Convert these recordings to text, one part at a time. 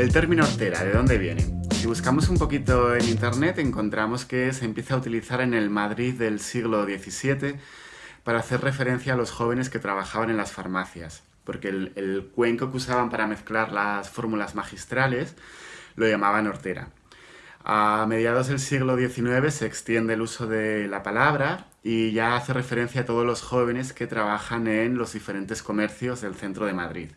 El término hortera, ¿de dónde viene? Si buscamos un poquito en internet encontramos que se empieza a utilizar en el Madrid del siglo XVII para hacer referencia a los jóvenes que trabajaban en las farmacias, porque el, cuenco que usaban para mezclar las fórmulas magistrales lo llamaban hortera. A mediados del siglo XIX se extiende el uso de la palabra y ya hace referencia a todos los jóvenes que trabajan en los diferentes comercios del centro de Madrid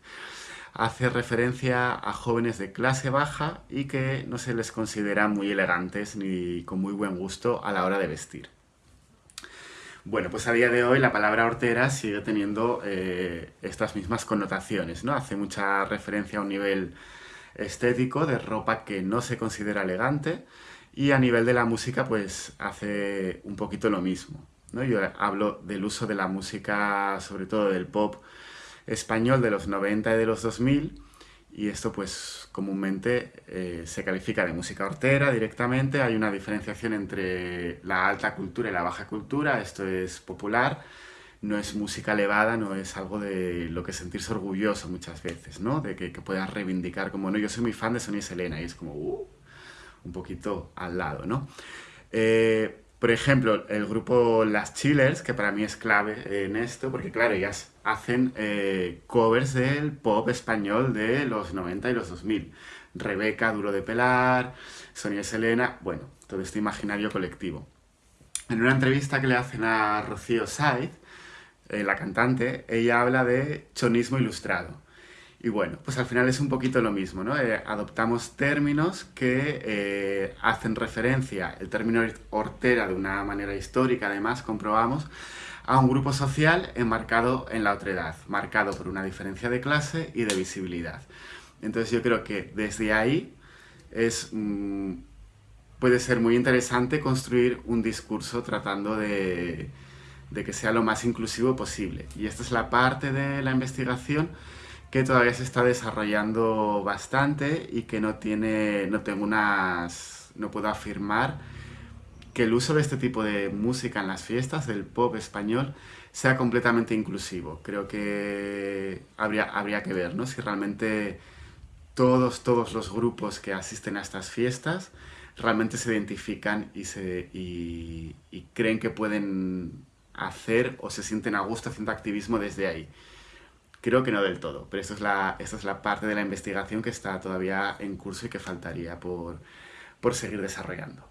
hace referencia a jóvenes de clase baja y que no se les considera muy elegantes ni con muy buen gusto a la hora de vestir. Bueno, pues a día de hoy la palabra hortera sigue teniendo eh, estas mismas connotaciones, ¿no? Hace mucha referencia a un nivel estético de ropa que no se considera elegante y a nivel de la música pues hace un poquito lo mismo. ¿no? Yo hablo del uso de la música, sobre todo del pop, español de los 90 y de los 2000 y esto pues comúnmente eh, se califica de música hortera directamente, hay una diferenciación entre la alta cultura y la baja cultura, esto es popular, no es música elevada, no es algo de lo que sentirse orgulloso muchas veces, ¿no? De que, puedas reivindicar como, no, yo soy muy fan de Sonia Selena y es como, uh, un poquito al lado, ¿no? Eh, por ejemplo, el grupo Las Chillers, que para mí es clave en esto, porque claro, ellas hacen eh, covers del pop español de los 90 y los 2000. Rebeca, Duro de Pelar, Sonia Selena, bueno, todo este imaginario colectivo. En una entrevista que le hacen a Rocío Saiz, eh, la cantante, ella habla de chonismo ilustrado. Y bueno, pues al final es un poquito lo mismo, ¿no? Eh, adoptamos términos que eh, hacen referencia, el término hortera de una manera histórica además, comprobamos, a un grupo social enmarcado en la otredad, marcado por una diferencia de clase y de visibilidad. Entonces yo creo que desde ahí es, mm, puede ser muy interesante construir un discurso tratando de, de que sea lo más inclusivo posible. Y esta es la parte de la investigación que todavía se está desarrollando bastante y que no tiene, no tengo unas, no puedo afirmar que el uso de este tipo de música en las fiestas, del pop español, sea completamente inclusivo. Creo que habría, habría que ver, ¿no? Si realmente todos, todos los grupos que asisten a estas fiestas realmente se identifican y, se, y creen que pueden hacer o se sienten a gusto haciendo activismo desde ahí. Creo que no del todo, pero esto es la, esta es la parte de la investigación que está todavía en curso y que faltaría por, por seguir desarrollando.